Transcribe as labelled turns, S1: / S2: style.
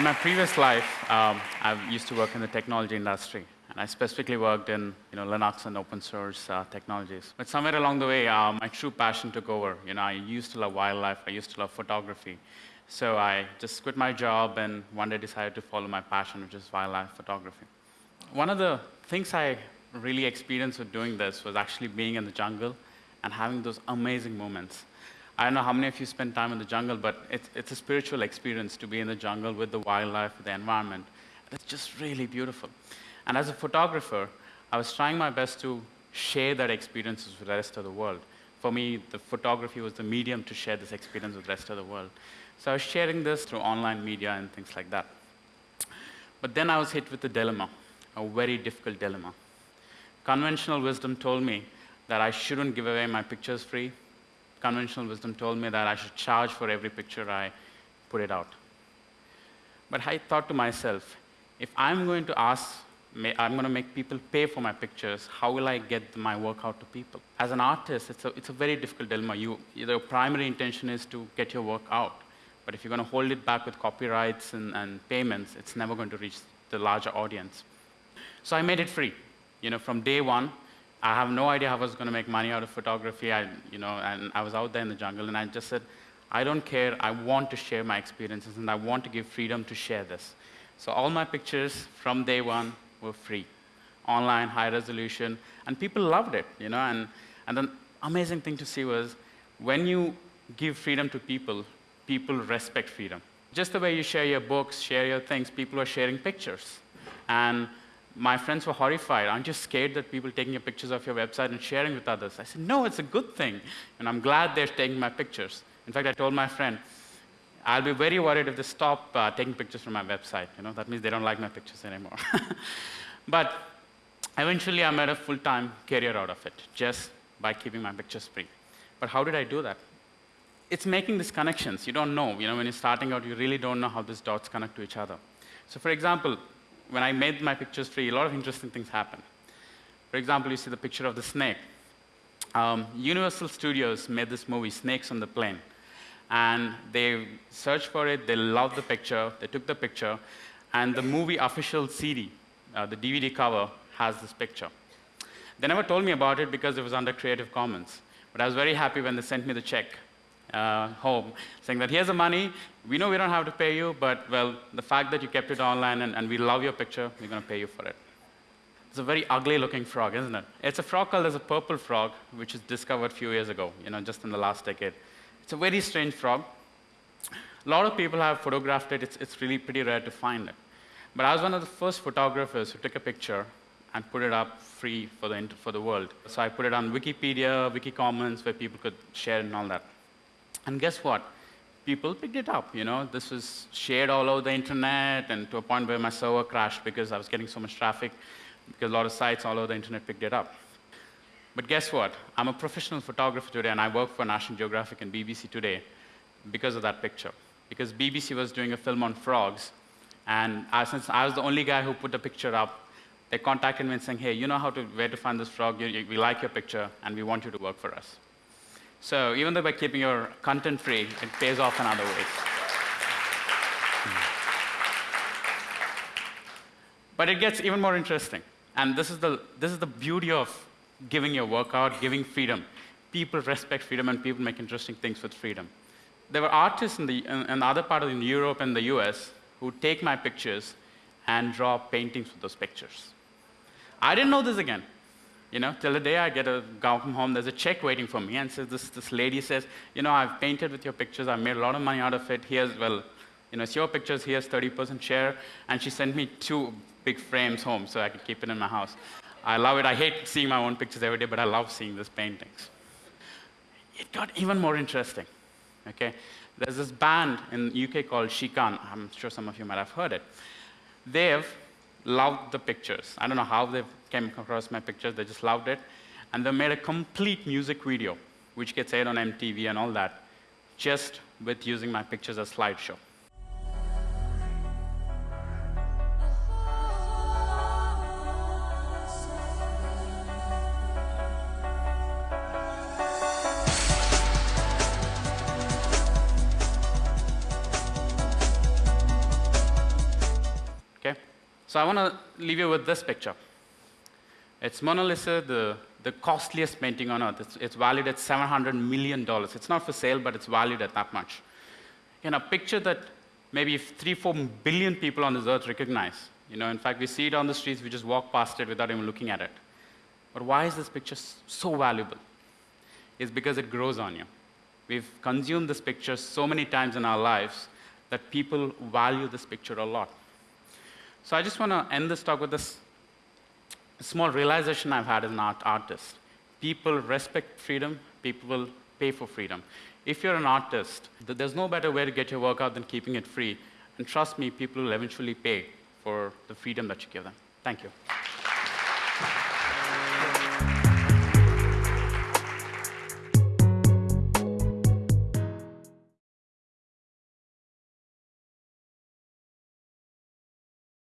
S1: In my previous life, um, I used to work in the technology industry, and I specifically worked in you know, Linux and open source uh, technologies. But somewhere along the way, uh, my true passion took over. You know, I used to love wildlife, I used to love photography. So I just quit my job and one day decided to follow my passion, which is wildlife photography. One of the things I really experienced with doing this was actually being in the jungle and having those amazing moments. I don't know how many of you spend time in the jungle, but it's, it's a spiritual experience to be in the jungle with the wildlife, the environment. It's just really beautiful. And as a photographer, I was trying my best to share that experience with the rest of the world. For me, the photography was the medium to share this experience with the rest of the world. So I was sharing this through online media and things like that. But then I was hit with a dilemma, a very difficult dilemma. Conventional wisdom told me that I shouldn't give away my pictures free conventional wisdom told me that I should charge for every picture I put it out. But I thought to myself, if I'm going to ask, I'm going to make people pay for my pictures, how will I get my work out to people? As an artist, it's a, it's a very difficult dilemma. You, your primary intention is to get your work out. But if you're going to hold it back with copyrights and, and payments, it's never going to reach the larger audience. So I made it free. You know, from day one, I have no idea how I was going to make money out of photography. I, you know, and I was out there in the jungle, and I just said, I don't care. I want to share my experiences, and I want to give freedom to share this. So all my pictures from day one were free, online, high resolution, and people loved it. You know, and and the amazing thing to see was when you give freedom to people, people respect freedom. Just the way you share your books, share your things, people are sharing pictures, and my friends were horrified. Aren't you scared that people taking your pictures of your website and sharing with others? I said, no, it's a good thing. And I'm glad they're taking my pictures. In fact, I told my friend, I'll be very worried if they stop uh, taking pictures from my website. You know, that means they don't like my pictures anymore. but eventually, I made a full-time career out of it, just by keeping my pictures free. But how did I do that? It's making these connections. You don't know. You know, when you're starting out, you really don't know how these dots connect to each other. So for example, when I made my pictures free, a lot of interesting things happened. For example, you see the picture of the snake. Um, Universal Studios made this movie, Snakes on the Plane. And they searched for it, they loved the picture, they took the picture, and the movie official CD, uh, the DVD cover, has this picture. They never told me about it because it was under Creative Commons. But I was very happy when they sent me the check uh, home, saying that here's the money, we know we don't have to pay you, but well, the fact that you kept it online and, and we love your picture, we're going to pay you for it. It's a very ugly looking frog, isn't it? It's a frog called as a purple frog, which was discovered a few years ago, you know, just in the last decade. It's a very strange frog. A lot of people have photographed it. It's, it's really pretty rare to find it. But I was one of the first photographers who took a picture and put it up free for the, for the world. So I put it on Wikipedia, Wikicommons, where people could share and all that. And guess what? People picked it up, you know. This was shared all over the internet and to a point where my server crashed because I was getting so much traffic because a lot of sites all over the internet picked it up. But guess what? I'm a professional photographer today and I work for National Geographic and BBC today because of that picture. Because BBC was doing a film on frogs and I, since I was the only guy who put the picture up, they contacted me and saying, hey, you know how to, where to find this frog, you, you, we like your picture and we want you to work for us. So even though by keeping your content free, it pays off in other ways. Hmm. But it gets even more interesting. And this is, the, this is the beauty of giving your work out, giving freedom. People respect freedom and people make interesting things with freedom. There were artists in the, in, in the other part of Europe and the US who take my pictures and draw paintings with those pictures. I didn't know this again. You know, till the day I get a guy from home, there's a check waiting for me, and says this, this lady says, you know, I've painted with your pictures, I've made a lot of money out of it. Here's, well, you know, it's your pictures, here's 30% share, and she sent me two big frames home so I could keep it in my house. I love it. I hate seeing my own pictures every day, but I love seeing these paintings. It got even more interesting. Okay, there's this band in the UK called Shikan. I'm sure some of you might have heard it. They've loved the pictures. I don't know how they came across my pictures, they just loved it. And they made a complete music video, which gets aired on MTV and all that, just with using my pictures as slideshow. So I want to leave you with this picture. It's Mona Lisa, the, the costliest painting on earth. It's, it's valued at $700 million. It's not for sale, but it's valued at that much. In a picture that maybe three, four billion people on this earth recognize. You know, in fact, we see it on the streets, we just walk past it without even looking at it. But why is this picture so valuable? It's because it grows on you. We've consumed this picture so many times in our lives that people value this picture a lot. So I just want to end this talk with this small realization I've had as an art artist. People respect freedom, people will pay for freedom. If you're an artist, there's no better way to get your work out than keeping it free. And trust me, people will eventually pay for the freedom that you give them. Thank you.